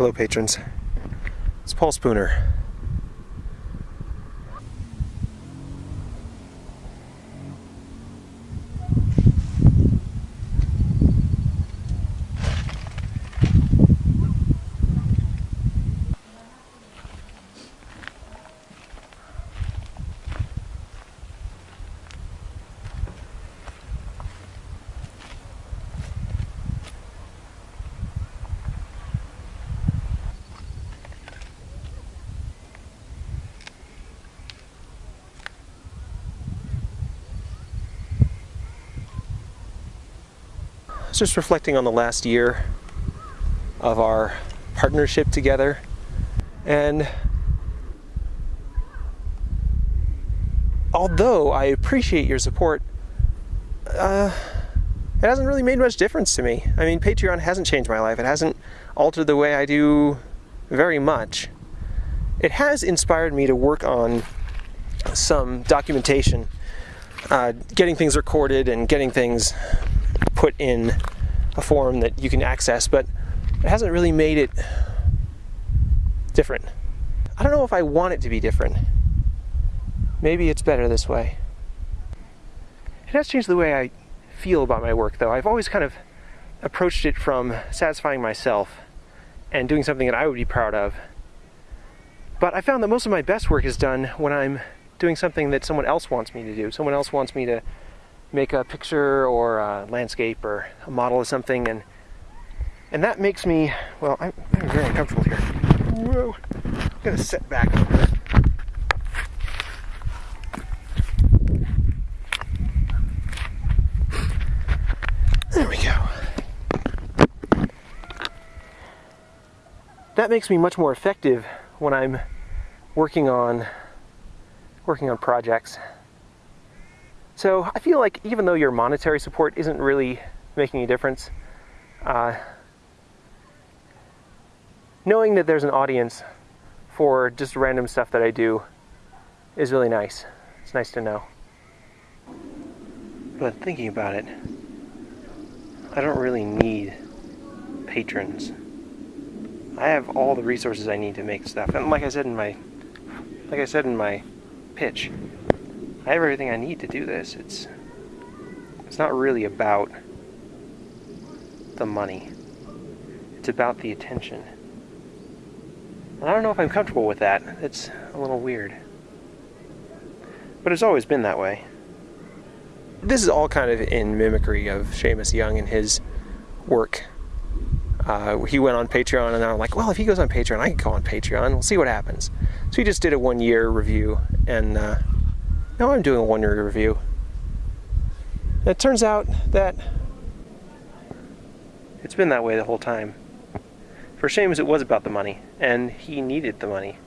Hello, patrons. It's Paul Spooner. Just reflecting on the last year of our partnership together and although I appreciate your support, uh, it hasn't really made much difference to me. I mean, Patreon hasn't changed my life. It hasn't altered the way I do very much. It has inspired me to work on some documentation, uh, getting things recorded and getting things put in a form that you can access, but it hasn't really made it different. I don't know if I want it to be different. Maybe it's better this way. It has changed the way I feel about my work, though. I've always kind of approached it from satisfying myself and doing something that I would be proud of. But I found that most of my best work is done when I'm doing something that someone else wants me to do. Someone else wants me to make a picture or a landscape or a model of something and and that makes me well I'm, I'm very uncomfortable here. Whoa. I'm gonna set back. A bit there we go. That makes me much more effective when I'm working on working on projects so I feel like even though your monetary support isn't really making a difference, uh, knowing that there's an audience for just random stuff that I do is really nice. It's nice to know. But thinking about it, I don't really need patrons. I have all the resources I need to make stuff. And like I said in my like I said in my pitch, I have everything I need to do this. It's it's not really about the money. It's about the attention. And I don't know if I'm comfortable with that. It's a little weird. But it's always been that way. This is all kind of in mimicry of Seamus Young and his work. Uh, he went on Patreon, and I'm like, well, if he goes on Patreon, I can go on Patreon. We'll see what happens. So he just did a one year review, and uh, now I'm doing a one year review. it turns out that it's been that way the whole time. For Seamus, it was about the money, and he needed the money.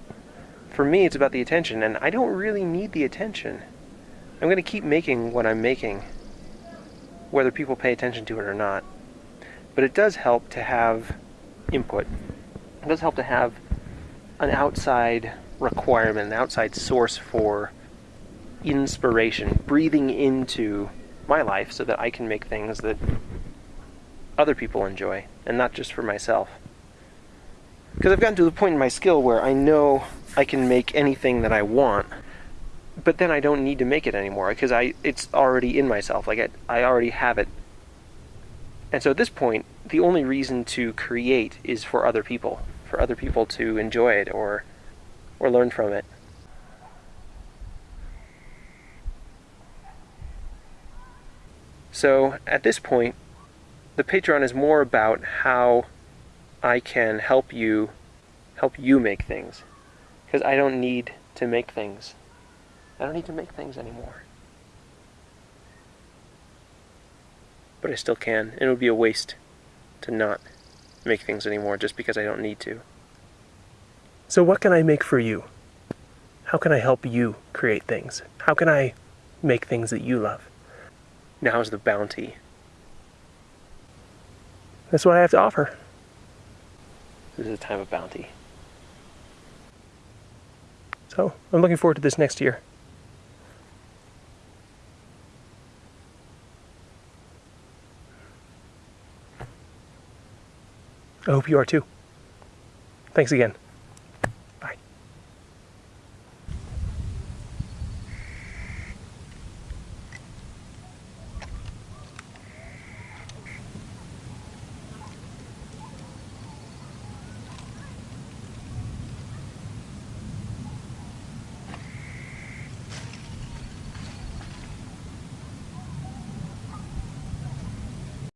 For me, it's about the attention, and I don't really need the attention. I'm going to keep making what I'm making, whether people pay attention to it or not. But it does help to have input. It does help to have an outside requirement, an outside source for inspiration, breathing into my life so that I can make things that other people enjoy and not just for myself. Because I've gotten to the point in my skill where I know I can make anything that I want, but then I don't need to make it anymore because I it's already in myself. Like I, I already have it. And so at this point, the only reason to create is for other people, for other people to enjoy it or or learn from it. So at this point, the Patreon is more about how I can help you help you make things. Because I don't need to make things. I don't need to make things anymore. But I still can, it would be a waste to not make things anymore just because I don't need to. So what can I make for you? How can I help you create things? How can I make things that you love? Now's the bounty. That's what I have to offer. This is a time of bounty. So, I'm looking forward to this next year. I hope you are too. Thanks again.